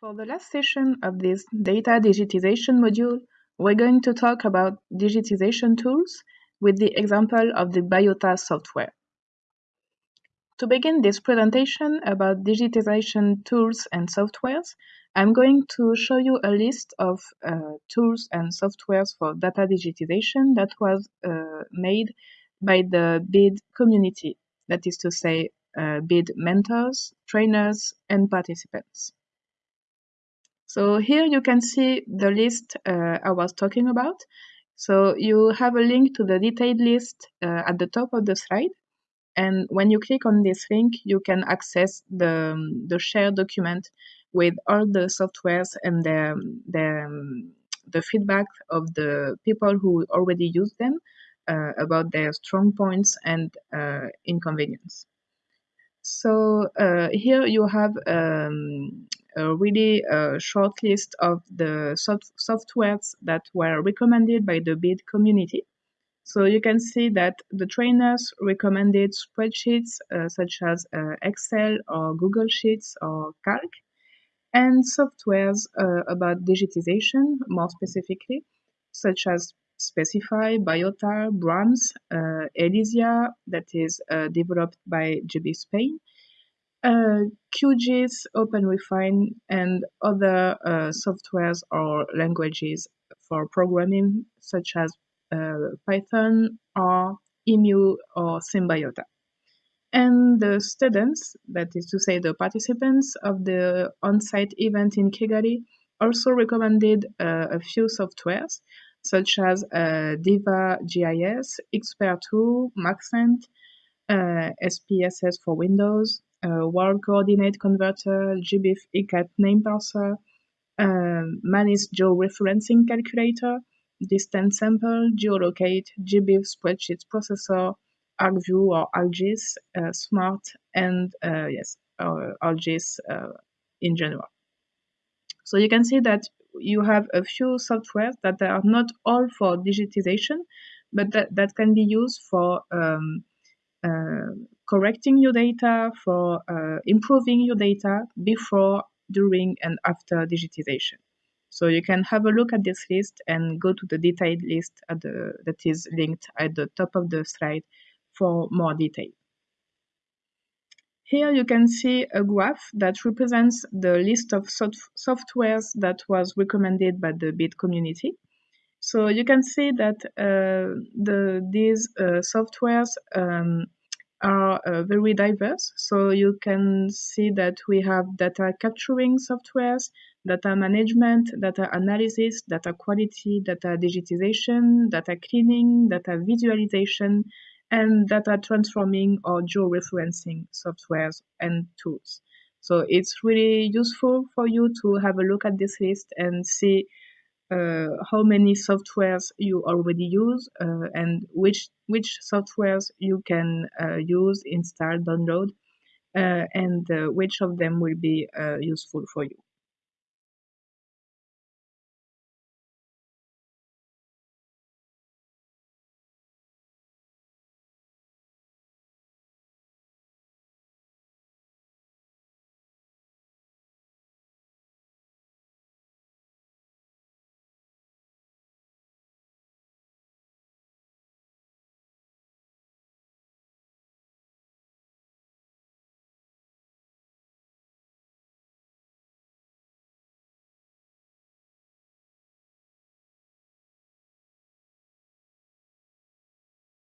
For the last session of this data digitization module, we're going to talk about digitization tools with the example of the Biota software. To begin this presentation about digitization tools and softwares, I'm going to show you a list of uh, tools and softwares for data digitization that was uh, made by the BID community, that is to say, uh, BID mentors, trainers, and participants. So here you can see the list uh, I was talking about. So you have a link to the detailed list uh, at the top of the slide. And when you click on this link, you can access the, um, the shared document with all the softwares and the, the, um, the feedback of the people who already use them uh, about their strong points and uh, inconvenience. So uh, here you have um, a really uh, short list of the soft softwares that were recommended by the BID community. So you can see that the trainers recommended spreadsheets uh, such as uh, Excel or Google Sheets or Calc, and softwares uh, about digitization, more specifically, such as Specify, Biota, Brahms, uh, Elysia, that is uh, developed by GB Spain, uh, QGIS, OpenRefine, and other uh, softwares or languages for programming, such as uh, Python or EMU or Symbiota. And the students, that is to say the participants of the on-site event in Kigali, also recommended uh, a few softwares, such as uh, Diva GIS, Xper2, Maxent, uh, SPSS for Windows, uh, World Coordinate Converter, GBIF ICAT Name Parser, um, Manis Georeferencing Calculator, Distance Sample, Geolocate, GBIF Spreadsheet Processor, ArcView or ArcGIS, uh, Smart, and uh, yes, uh, ArcGIS uh, in general. So you can see that you have a few softwares that are not all for digitization, but that, that can be used for um, uh, correcting your data, for uh, improving your data before, during, and after digitization. So you can have a look at this list and go to the detailed list the, that is linked at the top of the slide for more detail. Here you can see a graph that represents the list of soft softwares that was recommended by the BID community. So you can see that uh, the, these uh, softwares um, are uh, very diverse. So you can see that we have data capturing softwares, data management, data analysis, data quality, data digitization, data cleaning, data visualization, and data transforming or geo-referencing softwares and tools. So it's really useful for you to have a look at this list and see how many softwares you already use uh, and which which softwares you can uh, use, install, download, uh, and uh, which of them will be uh, useful for you.